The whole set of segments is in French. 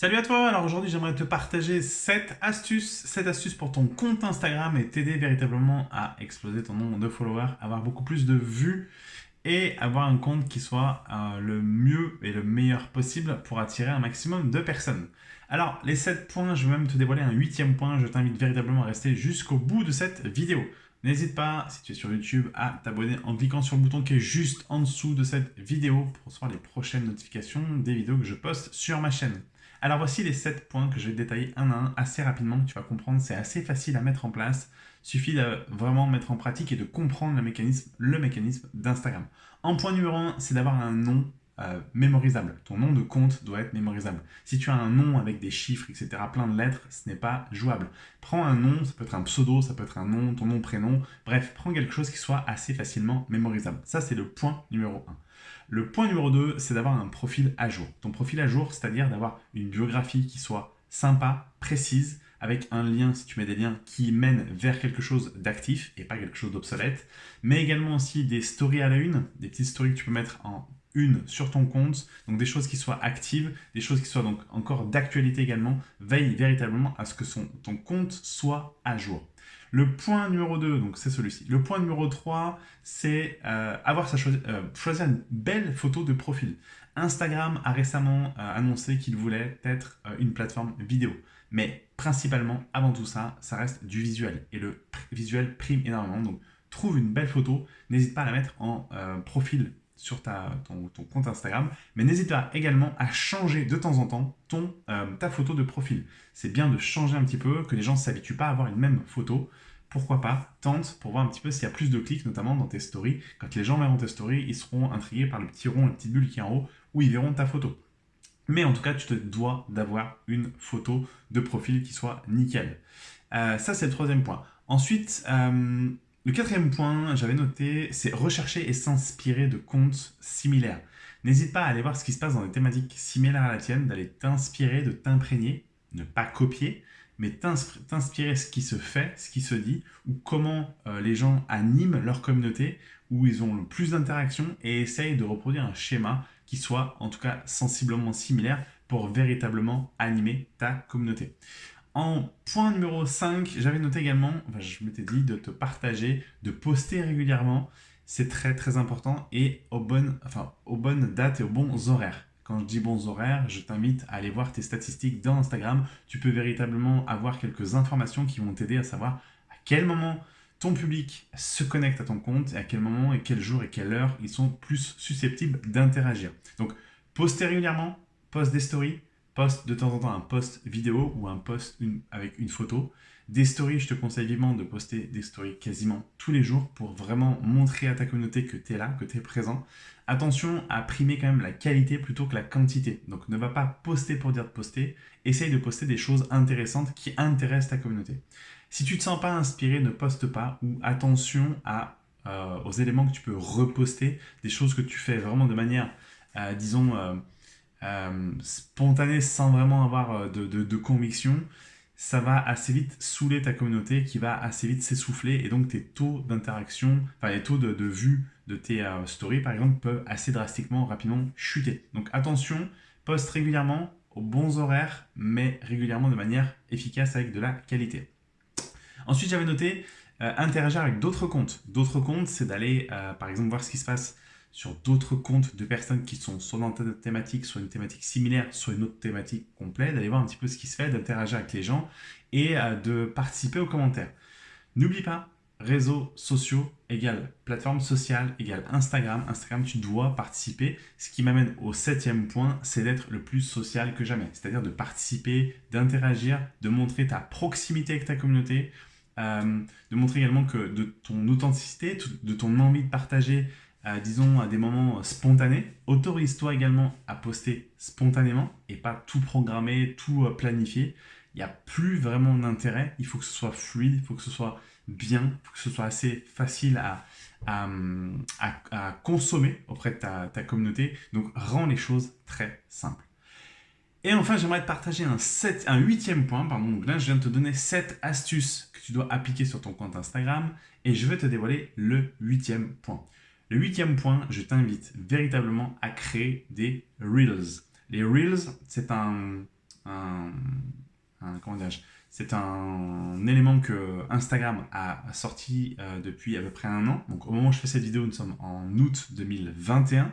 Salut à toi, alors aujourd'hui j'aimerais te partager 7 astuces, 7 astuces pour ton compte Instagram et t'aider véritablement à exploser ton nombre de followers, avoir beaucoup plus de vues et avoir un compte qui soit euh, le mieux et le meilleur possible pour attirer un maximum de personnes. Alors les 7 points, je vais même te dévoiler un huitième point, je t'invite véritablement à rester jusqu'au bout de cette vidéo. N'hésite pas, si tu es sur YouTube, à t'abonner en cliquant sur le bouton qui est juste en dessous de cette vidéo pour recevoir les prochaines notifications des vidéos que je poste sur ma chaîne. Alors voici les 7 points que je vais détailler un à un assez rapidement, tu vas comprendre, c'est assez facile à mettre en place. Suffit de vraiment mettre en pratique et de comprendre le mécanisme, le mécanisme d'Instagram. En point numéro 1, c'est d'avoir un nom euh, mémorisable. Ton nom de compte doit être mémorisable. Si tu as un nom avec des chiffres, etc., plein de lettres, ce n'est pas jouable. Prends un nom, ça peut être un pseudo, ça peut être un nom, ton nom, prénom, bref, prends quelque chose qui soit assez facilement mémorisable. Ça, c'est le point numéro 1. Le point numéro 2, c'est d'avoir un profil à jour. Ton profil à jour, c'est-à-dire d'avoir une biographie qui soit sympa, précise, avec un lien, si tu mets des liens, qui mènent vers quelque chose d'actif et pas quelque chose d'obsolète, mais également aussi des stories à la une, des petites stories que tu peux mettre en une sur ton compte, donc des choses qui soient actives, des choses qui soient donc encore d'actualité également, veille véritablement à ce que son, ton compte soit à jour. Le point numéro 2, donc c'est celui-ci. Le point numéro 3, c'est euh, avoir sa euh, choisir une belle photo de profil. Instagram a récemment euh, annoncé qu'il voulait être une plateforme vidéo. Mais principalement, avant tout ça, ça reste du visuel. Et le visuel prime énormément. Donc, trouve une belle photo. N'hésite pas à la mettre en profil sur ton, compte Instagram, mais n'hésite pas également à changer de temps en temps ton, euh, ta photo de profil. C'est bien de changer un petit peu, que les gens ne s'habituent pas à avoir une même photo. Pourquoi pas Tente pour voir un petit peu s'il y a plus de clics, notamment dans tes stories. Quand les gens verront tes stories, ils seront intrigués par le petit rond, la petite bulle qui est en haut, où ils verront ta photo. Mais en tout cas, tu te dois d'avoir une photo de profil qui soit nickel. Euh, ça, c'est le troisième point. Ensuite, euh, le quatrième point, j'avais noté, c'est rechercher et s'inspirer de comptes similaires. N'hésite pas à aller voir ce qui se passe dans des thématiques similaires à la tienne, d'aller t'inspirer, de t'imprégner, ne pas copier, mais t'inspirer ce qui se fait, ce qui se dit, ou comment euh, les gens animent leur communauté, où ils ont le plus d'interactions, et essaye de reproduire un schéma qui soit en tout cas sensiblement similaire pour véritablement animer ta communauté. En point numéro 5, j'avais noté également, je m'étais dit de te partager, de poster régulièrement. C'est très très important et aux bonnes, enfin, dates et aux bons horaires. Quand je dis bons horaires, je t'invite à aller voir tes statistiques dans Instagram. Tu peux véritablement avoir quelques informations qui vont t'aider à savoir à quel moment ton public se connecte à ton compte et à quel moment et quel jour et quelle heure ils sont plus susceptibles d'interagir. Donc, poster régulièrement, poste des stories, poste de temps en temps un post vidéo ou un post avec une photo. Des stories, je te conseille vivement de poster des stories quasiment tous les jours pour vraiment montrer à ta communauté que tu es là, que tu es présent. Attention à primer quand même la qualité plutôt que la quantité. Donc ne va pas poster pour dire de poster, essaye de poster des choses intéressantes qui intéressent ta communauté. Si tu ne te sens pas inspiré, ne poste pas ou attention euh, aux éléments que tu peux reposter, des choses que tu fais vraiment de manière, euh, disons, euh, euh, spontané sans vraiment avoir euh, de, conviction, ça va assez vite saouler ta communauté qui va assez vite s'essouffler et donc tes taux d'interaction, enfin les taux de, vue de tes euh, stories par exemple peuvent assez drastiquement, rapidement chuter. Donc attention, poste régulièrement aux bons horaires mais régulièrement de manière efficace avec de la qualité. Ensuite j'avais noté interagir avec d'autres comptes. D'autres comptes c'est d'aller par exemple voir ce qui se passe sur d'autres comptes de personnes qui sont soit dans ta thématique, soit une thématique similaire, soit une autre thématique complète, d'aller voir un petit peu ce qui se fait, d'interagir avec les gens et euh, de participer aux commentaires. N'oublie pas, réseaux sociaux égale plateforme sociale égale Instagram. Instagram, tu dois participer. Ce qui m'amène au septième point, c'est d'être le plus social que jamais. C'est-à-dire de participer, d'interagir, de montrer ta proximité avec ta communauté, euh, de montrer également que de ton authenticité, de ton envie de partager disons, à des moments spontanés. Autorise-toi également à poster spontanément et pas tout programmer, tout euh, planifier. Il n'y a plus vraiment d'intérêt. Il faut que ce soit fluide, il faut que ce soit bien, il faut que ce soit assez facile à, consommer auprès de ta, communauté. Donc, rends les choses très simples. Et enfin, j'aimerais te partager un, huitième point. Donc là, je viens de te donner 7 astuces que tu dois appliquer sur ton compte Instagram. Et je vais te dévoiler le huitième point. Le huitième point, je t'invite véritablement à créer des Reels. Les Reels, c'est un un, c'est un élément que Instagram a sorti euh, depuis à peu près un an. Donc au moment où je fais cette vidéo, nous sommes en août 2021.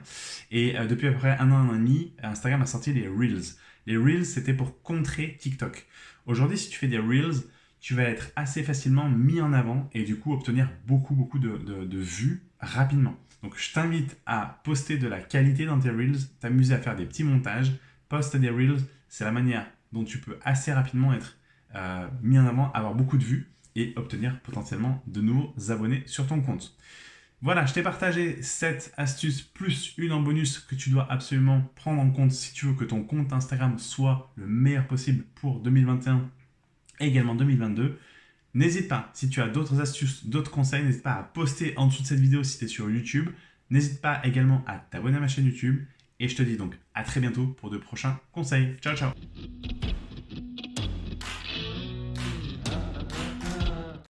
Et euh, depuis à peu près un an et demi, Instagram a sorti les Reels. Les Reels, c'était pour contrer TikTok. Aujourd'hui, si tu fais des Reels, tu vas être assez facilement mis en avant et du coup obtenir beaucoup, beaucoup de, de vues rapidement. Donc je t'invite à poster de la qualité dans tes Reels, t'amuser à faire des petits montages, poste des Reels, c'est la manière dont tu peux assez rapidement être euh, mis en avant, avoir beaucoup de vues et obtenir potentiellement de nouveaux abonnés sur ton compte. Voilà, je t'ai partagé cette astuce plus une en bonus que tu dois absolument prendre en compte si tu veux que ton compte Instagram soit le meilleur possible pour 2021 et également 2022. N'hésite pas, si tu as d'autres astuces, d'autres conseils, n'hésite pas à poster en dessous de cette vidéo si tu es sur YouTube. N'hésite pas également à t'abonner à ma chaîne YouTube. Et je te dis donc à très bientôt pour de prochains conseils. Ciao, ciao